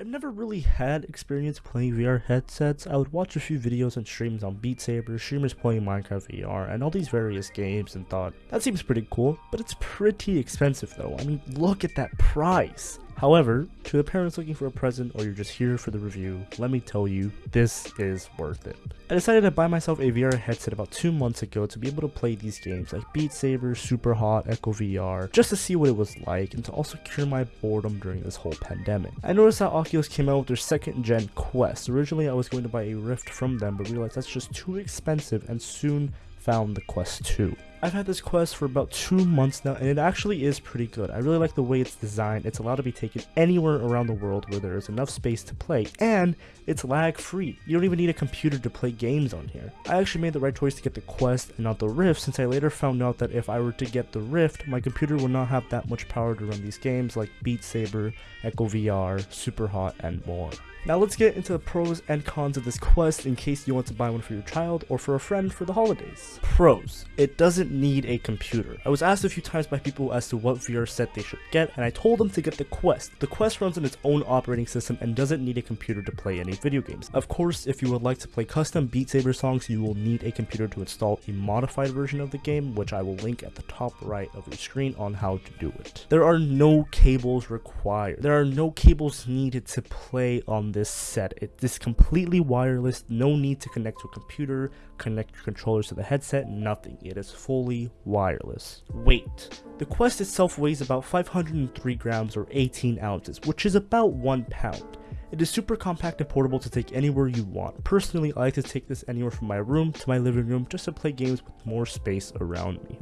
I've never really had experience playing VR headsets. I would watch a few videos and streams on Beat Saber, streamers playing Minecraft VR, and all these various games and thought, that seems pretty cool, but it's pretty expensive though. I mean, look at that price. However, to the parents looking for a present or you're just here for the review, let me tell you, this is worth it. I decided to buy myself a VR headset about two months ago to be able to play these games like Beat Saber, Super Hot, Echo VR, just to see what it was like and to also cure my boredom during this whole pandemic. I noticed that Oculus came out with their second gen Quest. Originally I was going to buy a Rift from them but realized that's just too expensive and soon found the Quest 2. I've had this quest for about two months now and it actually is pretty good. I really like the way it's designed. It's allowed to be taken anywhere around the world where there is enough space to play and it's lag free. You don't even need a computer to play games on here. I actually made the right choice to get the quest and not the Rift since I later found out that if I were to get the Rift, my computer would not have that much power to run these games like Beat Saber, Echo VR, Super Hot, and more. Now let's get into the pros and cons of this quest in case you want to buy one for your child or for a friend for the holidays. Pros. It doesn't need a computer. I was asked a few times by people as to what VR set they should get and I told them to get the Quest. The Quest runs on its own operating system and doesn't need a computer to play any video games. Of course, if you would like to play custom Beat Saber songs, you will need a computer to install a modified version of the game, which I will link at the top right of your screen on how to do it. There are no cables required. There are no cables needed to play on this set. It is completely wireless, no need to connect to a computer, connect your controllers to the headset, nothing. It is fully wireless. Weight. The Quest itself weighs about 503 grams or 18 ounces, which is about 1 pound. It is super compact and portable to take anywhere you want. Personally, I like to take this anywhere from my room to my living room just to play games with more space around me.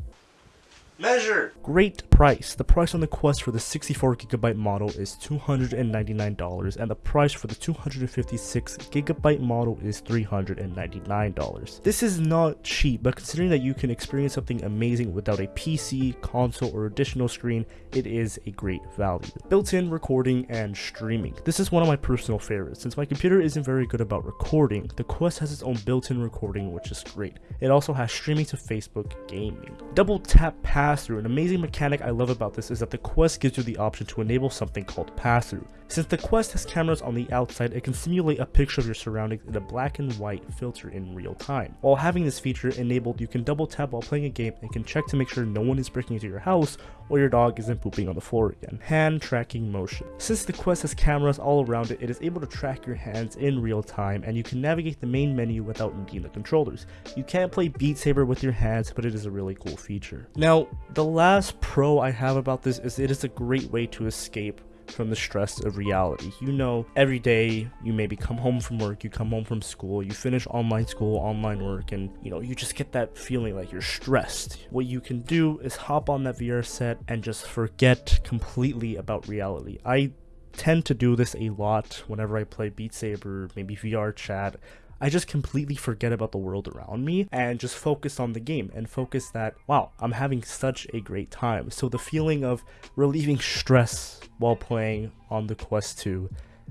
Measure! Great price. The price on the Quest for the 64GB model is $299 and the price for the 256GB model is $399. This is not cheap, but considering that you can experience something amazing without a PC, console, or additional screen, it is a great value. Built-in recording and streaming. This is one of my personal favorites. Since my computer isn't very good about recording, the Quest has its own built-in recording, which is great. It also has streaming to Facebook gaming. Double tap pass pass-through. An amazing mechanic I love about this is that the Quest gives you the option to enable something called pass-through. Since the Quest has cameras on the outside, it can simulate a picture of your surroundings in a black and white filter in real time. While having this feature enabled, you can double tap while playing a game and can check to make sure no one is breaking into your house or your dog isn't pooping on the floor again. Hand tracking motion. Since the Quest has cameras all around it, it is able to track your hands in real time and you can navigate the main menu without needing the controllers. You can't play Beat Saber with your hands, but it is a really cool feature. Now, the last pro I have about this is it is a great way to escape from the stress of reality. You know, every day you maybe come home from work, you come home from school, you finish online school, online work, and you know, you just get that feeling like you're stressed. What you can do is hop on that VR set and just forget completely about reality. I tend to do this a lot whenever I play Beat Saber, maybe VR chat. I just completely forget about the world around me and just focus on the game and focus that, wow, I'm having such a great time. So the feeling of relieving stress while playing on the Quest 2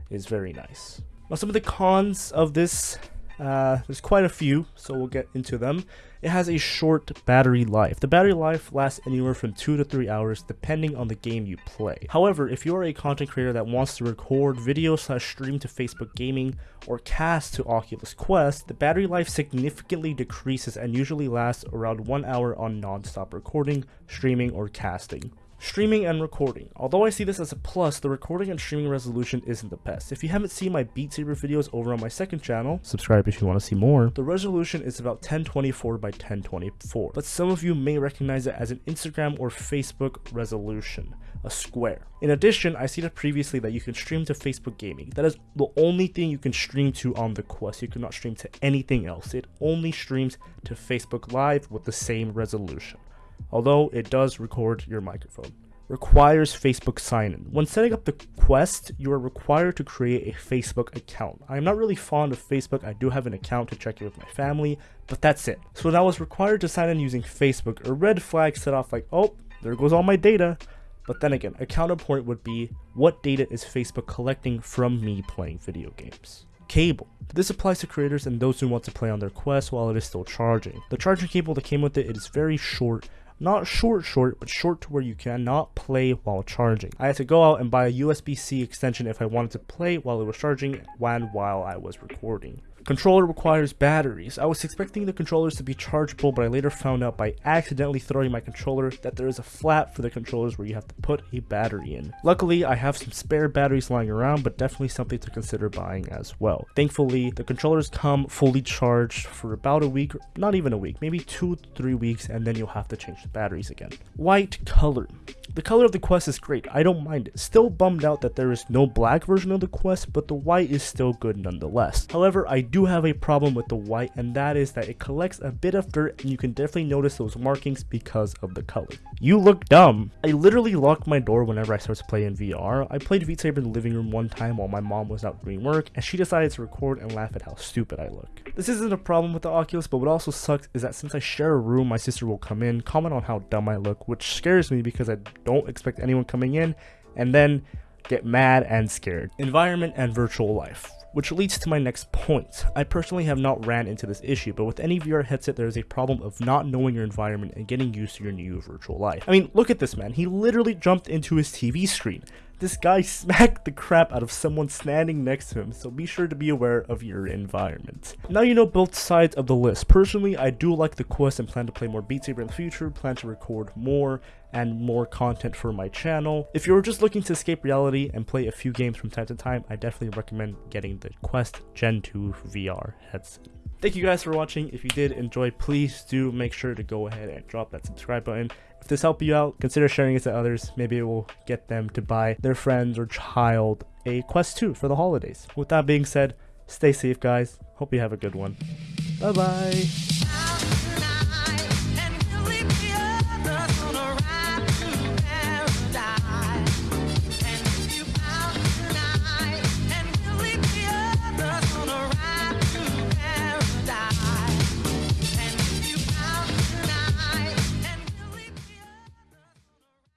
is very nice. Now some of the cons of this uh, there's quite a few, so we'll get into them. It has a short battery life. The battery life lasts anywhere from 2 to 3 hours depending on the game you play. However, if you are a content creator that wants to record video slash stream to Facebook Gaming or cast to Oculus Quest, the battery life significantly decreases and usually lasts around 1 hour on non-stop recording, streaming, or casting. Streaming and recording. Although I see this as a plus, the recording and streaming resolution isn't the best. If you haven't seen my Beat Saber videos over on my second channel, subscribe if you want to see more, the resolution is about 1024 by 1024, but some of you may recognize it as an Instagram or Facebook resolution, a square. In addition, I stated previously that you can stream to Facebook Gaming. That is the only thing you can stream to on the Quest. You cannot stream to anything else. It only streams to Facebook Live with the same resolution although it does record your microphone. Requires Facebook sign-in. When setting up the Quest, you are required to create a Facebook account. I am not really fond of Facebook, I do have an account to check in with my family, but that's it. So when I was required to sign in using Facebook, a red flag set off like, oh, there goes all my data. But then again, a counterpoint would be, what data is Facebook collecting from me playing video games? cable. This applies to creators and those who want to play on their Quest while it is still charging. The charging cable that came with it, it is very short, Not short short, but short to where you cannot play while charging. I had to go out and buy a USB-C extension if I wanted to play while it was charging and while I was recording. Controller requires batteries. I was expecting the controllers to be chargeable, but I later found out by accidentally throwing my controller that there is a flap for the controllers where you have to put a battery in. Luckily, I have some spare batteries lying around, but definitely something to consider buying as well. Thankfully, the controllers come fully charged for about a week, not even a week, maybe two, three weeks, and then you'll have to change the batteries again. White color. The color of the Quest is great, I don't mind it. Still bummed out that there is no black version of the Quest, but the white is still good nonetheless. However, I do do have a problem with the white and that is that it collects a bit of dirt and you can definitely notice those markings because of the color. You look dumb. I literally lock my door whenever I start to play in VR. I played Beat Saber in the living room one time while my mom was out doing work and she decided to record and laugh at how stupid I look. This isn't a problem with the Oculus but what also sucks is that since I share a room my sister will come in, comment on how dumb I look which scares me because I don't expect anyone coming in and then get mad and scared. Environment and virtual life. Which leads to my next point. I personally have not ran into this issue, but with any VR headset there is a problem of not knowing your environment and getting used to your new virtual life. I mean, look at this man, he literally jumped into his TV screen. This guy smacked the crap out of someone standing next to him, so be sure to be aware of your environment. Now you know both sides of the list. Personally, I do like the Quest and plan to play more Beat Saber in the future, plan to record more and more content for my channel. If you're just looking to escape reality and play a few games from time to time, I definitely recommend getting the Quest Gen 2 VR headset. Thank you guys for watching. If you did enjoy, please do make sure to go ahead and drop that subscribe button. If this helped you out, consider sharing it to others. Maybe it will get them to buy their friends or child a Quest 2 for the holidays. With that being said, stay safe guys. Hope you have a good one. Bye bye.